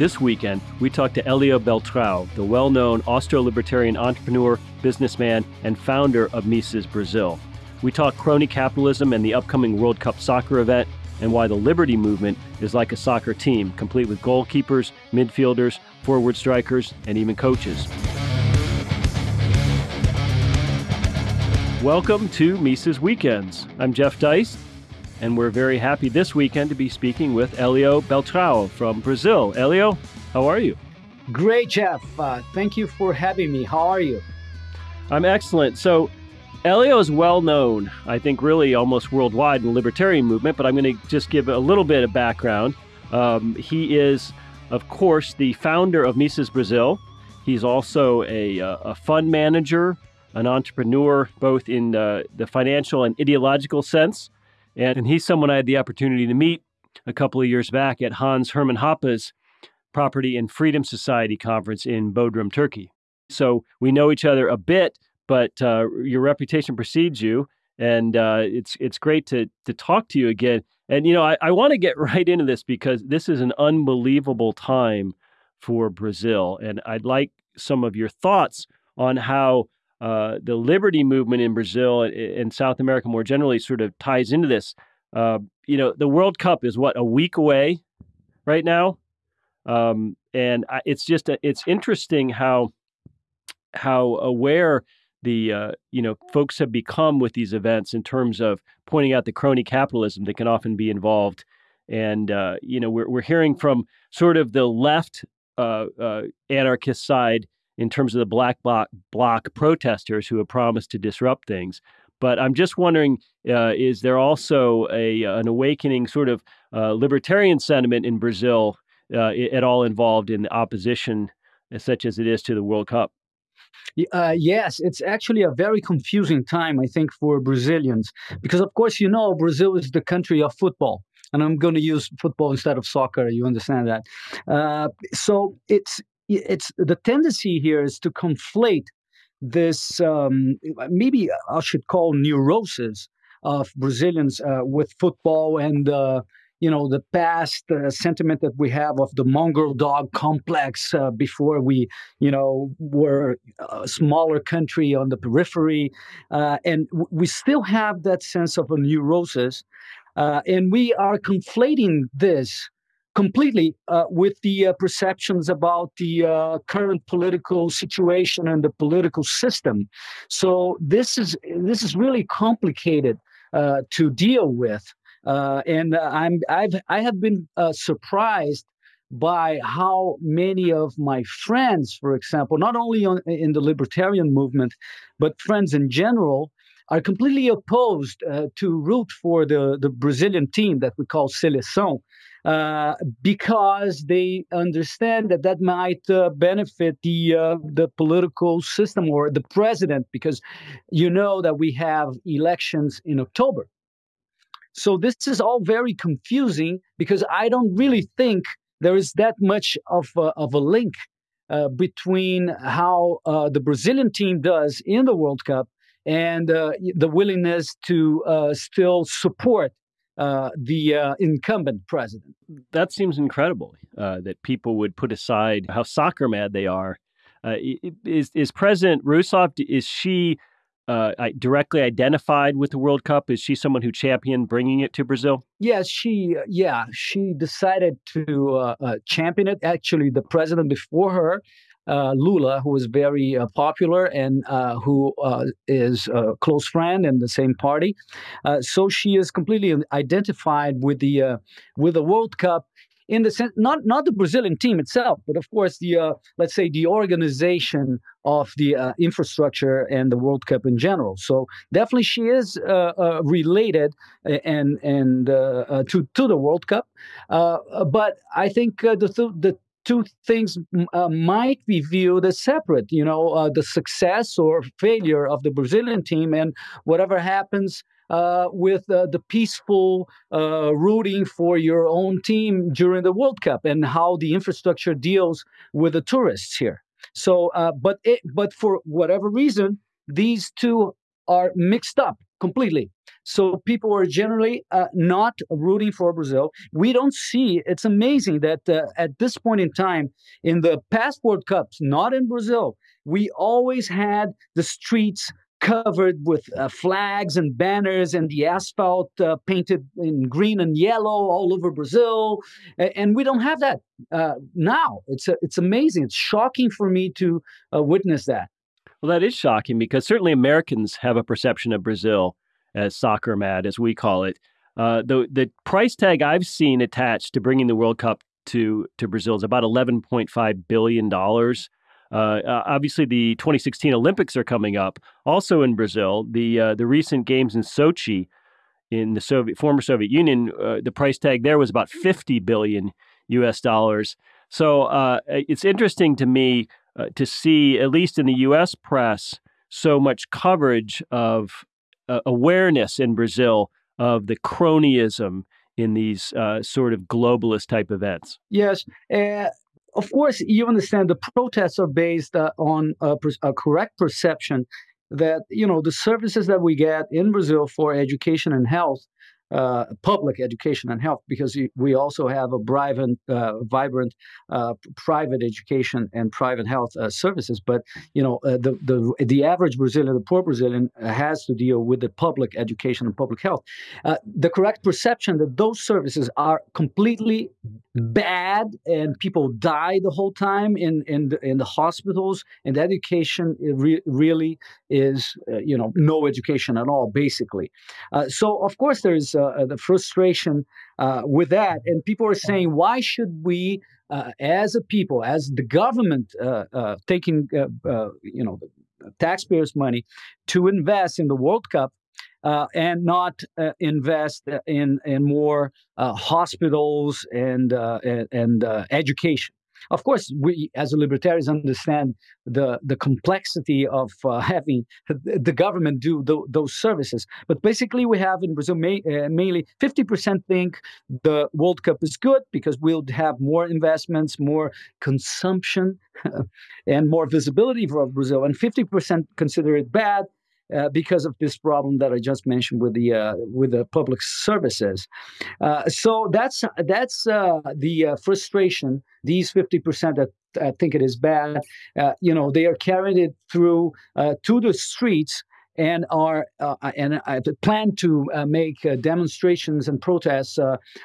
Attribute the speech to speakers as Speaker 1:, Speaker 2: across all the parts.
Speaker 1: This weekend, we talked to Elio Beltrao, the well known Austro libertarian entrepreneur, businessman, and founder of Mises Brazil. We talk crony capitalism and the upcoming World Cup soccer event, and why the Liberty Movement is like a soccer team, complete with goalkeepers, midfielders, forward strikers, and even coaches. Welcome to Mises Weekends. I'm Jeff Deist, and we're very happy this weekend to be speaking with Elio Beltrao from Brazil. Elio, how are you?
Speaker 2: Great, Jeff. Uh, thank you for having me. How are you?
Speaker 1: I'm excellent. So, Elio is well known, I think, really almost worldwide in the libertarian movement, but I'm going to just give a little bit of background. Um, he is, of course, the founder of Mises Brazil. He's also a, uh, a fund manager, an entrepreneur, both in uh, the financial and ideological sense. And, he's someone I had the opportunity to meet a couple of years back at Hans Hermann Hoppe's Property and Freedom Society conference in Bodrum, Turkey. So we know each other a bit, but uh, your reputation precedes you, and uh, it's it's great to to talk to you again. And you know, I, I want to get right into this because this is an unbelievable time for Brazil, and I'd like some of your thoughts on how uh, the liberty movement in Brazil and, South America more generally sort of ties into this. Uh, you know, the World Cup is what a week away right now, um, and I, it's just a, it's interesting how how aware the uh, you know folks have become with these events in terms of pointing out the crony capitalism that can often be involved, and uh, you know we're we're hearing from sort of the left uh, uh anarchist side in terms of the black bloc, bloc protesters who have promised to disrupt things. But I'm just wondering, uh, is there also a an awakening sort of uh, libertarian sentiment in Brazil at all involved in the opposition, such as it is to the World Cup?
Speaker 2: Uh, yes, it's actually a very confusing time, I think, for Brazilians. Because, of course, you know, Brazil is the country of football. And I'm going to use football instead of soccer. You understand that? Uh, so it's it's the tendency here is to conflate this um, maybe I should call neurosis of Brazilians uh, with football and uh, you know the past uh, sentiment that we have of the mongrel dog complex uh, before we you know were a smaller country on the periphery uh, and w- we still have that sense of a neurosis uh, and we are conflating this completely uh, with the uh, perceptions about the current political situation and the political system. So this is this is really complicated to deal with uh, and uh, I'm I've I have been uh, surprised by how many of my friends, for example, not only on, in the libertarian movement, but friends in general, are completely opposed uh, to root for the, the Brazilian team that we call Seleção, uh, because they understand that that might uh, benefit the uh, the political system or the president, because you know that we have elections in October. So this is all very confusing because I don't really think there is that much of a, of a link uh, between how uh, the Brazilian team does in the World Cup and uh, the willingness to still support uh, the uh, incumbent president.
Speaker 1: That seems incredible uh, that people would put aside how soccer mad they are. is is President Rousseff? Is she uh, directly identified with the World Cup? Is she someone who championed bringing it to Brazil?
Speaker 2: Yes, she yeah she decided to uh, uh, champion it. Actually, the president before her. Uh, Lula, who is very uh, popular and uh, who is a close friend in the same party, so she is completely identified with the with the World Cup in the sense not not the Brazilian team itself, but of course the uh, let's say the organization of the uh, infrastructure and the World Cup in general. So definitely she is uh, uh related uh, and and uh, to to the World Cup, but I think the th- the two things uh, might be viewed as separate. You know, uh, the success or failure of the Brazilian team, and whatever happens uh, with uh, the peaceful uh, rooting for your own team during the World Cup and how the infrastructure deals with the tourists here. So, uh, but it, but for whatever reason, these two are mixed up completely. So people are generally uh, not rooting for Brazil. We don't see. It's amazing that uh, at this point in time, in the past World Cups, not in Brazil, we always had the streets covered with uh, flags and banners and the asphalt uh, painted in green and yellow all over Brazil. And we don't have that uh, now. It's, uh, it's amazing. It's shocking for me to uh, witness that.
Speaker 1: Well, that is shocking because certainly Americans have a perception of Brazil as soccer mad, as we call it. Uh, the the price tag I've seen attached to bringing the World Cup to to Brazil is about eleven point five billion dollars. Uh, uh, obviously, the 2016 Olympics are coming up, also in Brazil. The uh, the recent games in Sochi, in the Soviet former Soviet Union, uh, the price tag there was about 50 billion U.S. dollars. So uh, it's interesting to me uh, to see, at least in the U.S. press, so much coverage of uh, awareness in Brazil of the cronyism in these uh, sort of globalist type events.
Speaker 2: Yes. Of course, you understand the protests are based uh, on a, a correct perception that you know the services that we get in Brazil for education and health uh, public education and health because we also have a vibrant, uh, vibrant uh, private education and private health uh, services. But you know, uh, the the the average Brazilian, the poor Brazilian, has to deal with the public education and public health. the correct perception that those services are completely bad and people die the whole time in in the, in the hospitals and education re- really is you know no education at all basically. so of course there is uh, the frustration uh, with that. And people are saying, why should we, uh, as a people, as the government, taking you know taxpayers' money to invest in the World Cup, uh, and not uh, invest in in more uh, hospitals and and, and education. Of course, we as libertarians understand the the complexity of uh, having the government do those services. But basically, we have in Brazil may, uh, mainly 50% think the World Cup is good because we'll have more investments, more consumption, and more visibility for Brazil, and 50% consider it bad uh, because of this problem that I just mentioned with the uh, with the public services. Uh, so that's that's uh, the uh, frustration. These fifty percent that I think it is bad. you know, they are carrying it through to the streets and are uh, and uh, plan to uh, make demonstrations and protests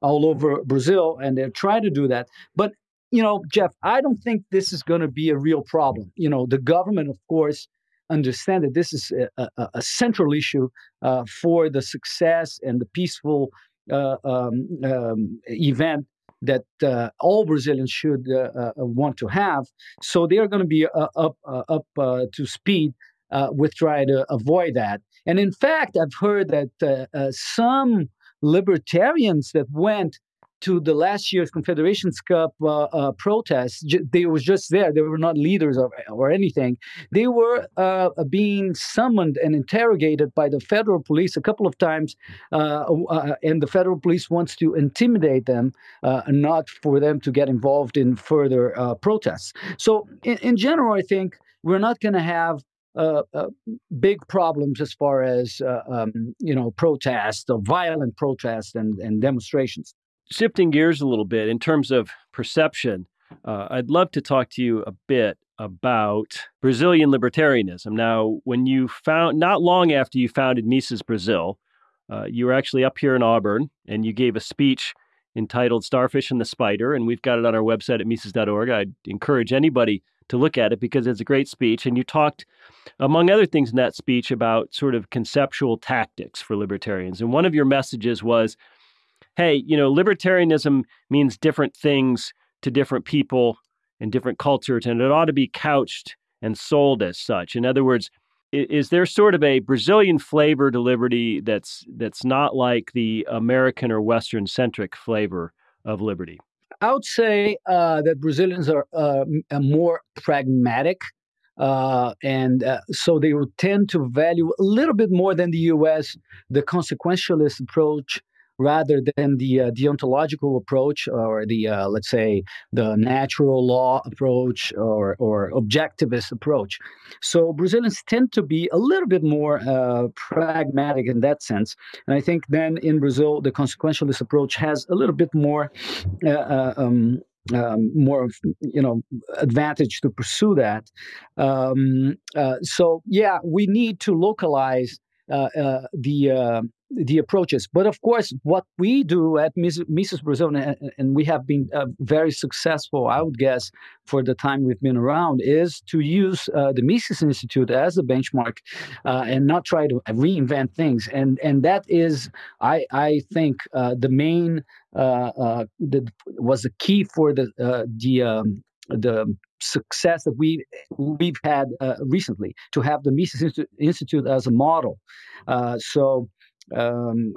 Speaker 2: all over Brazil, and they're trying to do that. But you know, Jeff, I don't think this is going to be a real problem. You know, the government, of course, understand that this is a, a, a central issue uh, for the success and the peaceful uh, um, um, event that uh, all Brazilians should uh, uh, want to have. So they are going to be uh, up up to speed with trying to avoid that. And in fact, I've heard that some libertarians that went to the last year's Confederations Cup uh, uh, protests. J- they was just there. They were not leaders or, or anything. They were uh, being summoned and interrogated by the federal police a couple of times, uh, uh, and the federal police wants to intimidate them, uh, not for them to get involved in further protests. So, in, in general, I think we're not going to have uh, uh, big problems as far as uh, um, you know protests violent protests and, and demonstrations
Speaker 1: shifting gears a little bit in terms of perception, uh, I'd love to talk to you a bit about Brazilian libertarianism. Now, when you found, not long after you founded Mises Brazil, uh, you were actually up here in Auburn and you gave a speech entitled Starfish and the Spider, and we've got it on our website at Mises.org. I'd encourage anybody to look at it because it's a great speech. And you talked, among other things in that speech, about sort of conceptual tactics for libertarians. And one of your messages was hey, you know, libertarianism means different things to different people and different cultures, and it ought to be couched and sold as such. In other words, is there sort of a Brazilian flavor to liberty that's that's not like the American or Western centric flavor of liberty?
Speaker 2: I would say uh, that Brazilians are uh, more pragmatic, uh, and uh, so they would tend to value a little bit more than the U.S. the consequentialist approach rather than the uh, deontological approach or the uh, let's say the natural law approach or or objectivist approach. So Brazilians tend to be a little bit more uh, pragmatic in that sense, and I think then in Brazil the consequentialist approach has a little bit more. Uh, uh, um, um, more you know advantage to pursue that um, uh, so yeah we need to localize uh, uh, the uh, the approaches. But of course, what we do at Mises Brazil, and, and we have been uh, very successful, I would guess, for the time we've been around, is to use uh, the Mises Institute as a benchmark uh, and not try to reinvent things. And and that is, I I think, the main the, was the key for the the um, the success that we we've had uh, recently to have the Mises Institute as a model. Uh, so um,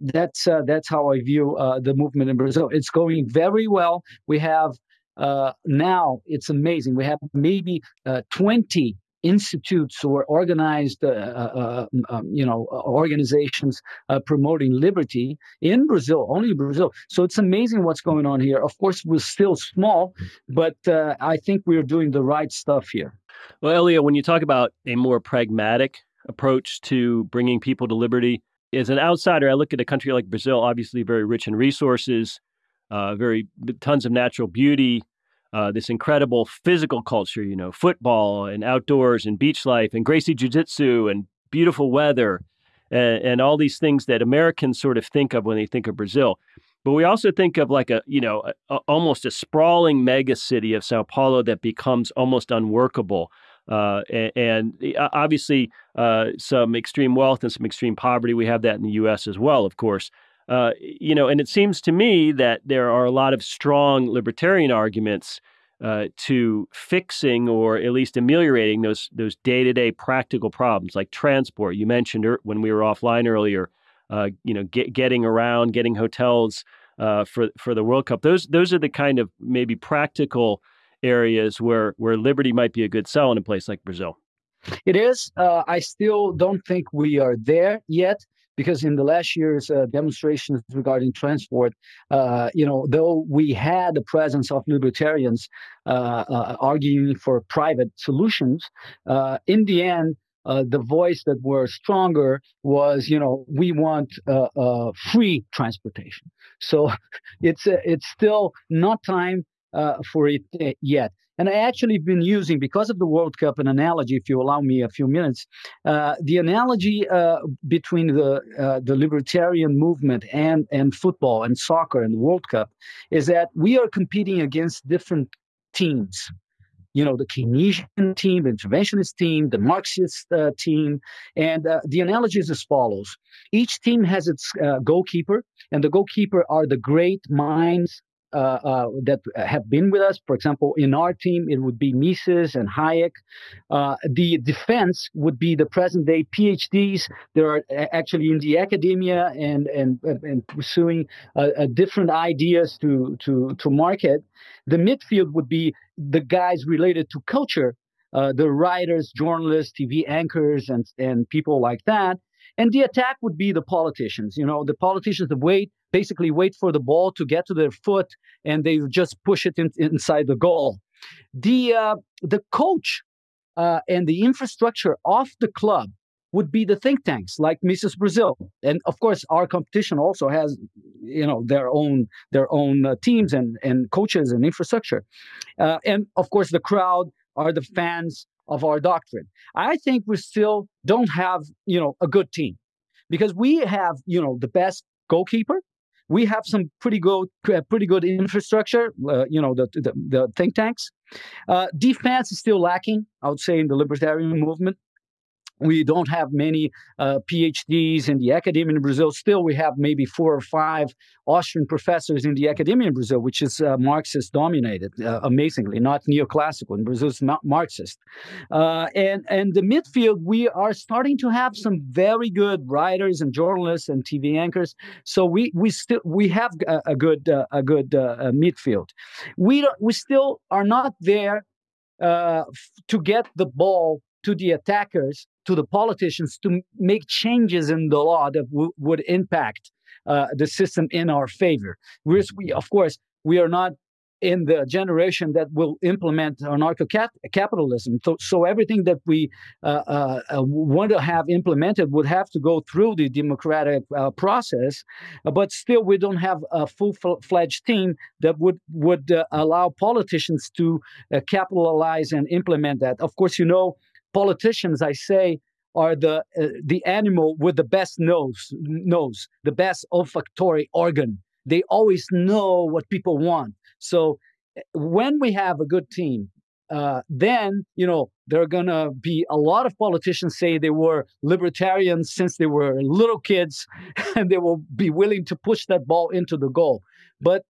Speaker 2: that's uh, that's how I view uh, the movement in Brazil. It's going very well. We have uh, now it's amazing. We have maybe uh, 20 institutes or organized, uh, uh, uh um, you know, uh, organizations uh, promoting liberty in Brazil, only Brazil. So it's amazing what's going on here. Of course, we're still small, but I think we're doing the right stuff here.
Speaker 1: Well, Elio, when you talk about a more pragmatic approach to bringing people to liberty, as an outsider, I look at a country like Brazil, obviously very rich in resources, very tons of natural beauty, uh, this incredible physical culture, you know, football and outdoors and beach life and Gracie Jiu Jitsu and beautiful weather and, and, all these things that Americans sort of think of when they think of Brazil. But we also think of like a, you know, a, a, almost a sprawling mega city of Sao Paulo that becomes almost unworkable. Uh, and, and, obviously, uh, some extreme wealth and some extreme poverty. We have that in the U.S. as well, of course. Uh, you know, and it seems to me that there are a lot of strong libertarian arguments uh, to fixing or at least ameliorating those those day to day practical problems like transport. You mentioned er- when we were offline earlier, uh, you know, get, getting around, getting hotels uh, for for the World Cup. Those those are the kind of maybe practical areas where where liberty might be a good sell in a place like Brazil.
Speaker 2: It is. Uh, I still don't think we are there yet because in the last year's uh, demonstrations regarding transport, uh, you know, though we had the presence of libertarians uh, uh arguing for private solutions, uh, in the end, uh, the voice that were stronger was, you know, we want free transportation. So it's it's still not time for it yet. And I actually been using, because of the World Cup, an analogy, if you allow me a few minutes. Uh, the analogy uh, between the uh, the libertarian movement and and football and soccer and the World Cup is that we are competing against different teams. You know, the Keynesian team, the interventionist team, the Marxist uh, team. And uh, the analogy is as follows each team has its uh, goalkeeper, and the goalkeeper are the great minds Uh, uh, that uh, have been with us. For example, in our team, it would be Mises and Hayek. Uh, the defense would be the present day PhDs. They are actually in the academia and and and pursuing different ideas to to to market. The midfield would be the guys related to culture, uh, the writers, journalists, TV anchors, and and people like that. And the attack would be the politicians. You know, the politicians that wait basically wait for the ball to get to their foot and they just push it in, inside the goal. The uh, the coach uh, and the infrastructure of the club would be the think tanks like Mises Brazil, and of course our competition also has you know their own their own uh, teams and and coaches and infrastructure, uh, and of course the crowd are the fans of our doctrine. I think we still don't have you know a good team because we have you know the best goalkeeper. We have some pretty good uh, pretty good infrastructure uh, you know the, the, the think tanks. Uh, defense is still lacking i would say in the libertarian movement we don't have many uh, PhDs in the academia in Brazil. Still, we have maybe four or five Austrian professors in the academia in Brazil, which is uh, Marxist dominated, uh, amazingly, not neoclassical. In Brazil, it's Marxist. Uh, and and the midfield, we are starting to have some very good writers and journalists and TV anchors. So we we still we have a, a good uh, a good uh, midfield. We we still are not there to get the ball to the attackers to the politicians to make changes in the law that w- would impact uh, the system in our favor. Whereas we, of course, we are not in the generation that will implement anarcho-capitalism. So, so everything that we uh, uh, uh, want to have implemented would have to go through the democratic uh, process, but still we don't have a full-fledged team that would would uh, allow politicians to uh, capitalize and implement that. Of course, you know, politicians, I say, are the the animal with the best nose, nose, the best olfactory organ they always know what people want. So eh, when we have a good team, uh, then you know there are gonna be a lot of politicians say they were libertarians since they were little kids, and they will be willing to push that ball into the goal. But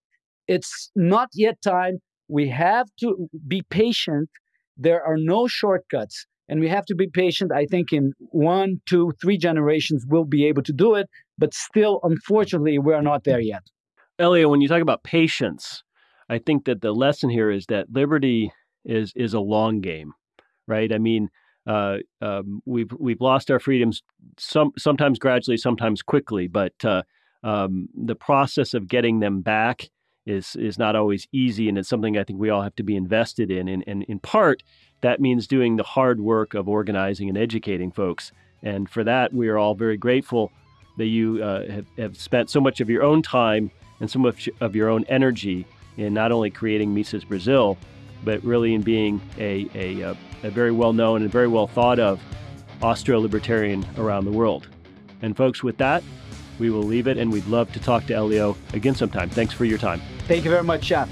Speaker 2: it's not yet time. We have to be patient. There are no shortcuts and we have to be patient. I think in one, two, three generations we'll be able to do it, but still, unfortunately, we're not there yet.
Speaker 1: Elio, when you talk about patience, I think that the lesson here is that liberty is is a long game, right? I mean, uh, um, we've we've lost our freedoms some sometimes gradually, sometimes quickly, but uh, um, the process of getting them back is is not always easy, and it's something I think we all have to be invested in. And, and in part, that means doing the hard work of organizing and educating folks. And for that, we are all very grateful that you uh, have, have spent so much of your own time and so much of your own energy in not only creating Mises Brazil, but really in being a, a, uh, a very well known and very well thought of Austro libertarian around the world. And folks, with that, we will leave it and we'd love to talk to Elio again sometime. Thanks for your time.
Speaker 2: Thank you very much, Jeff.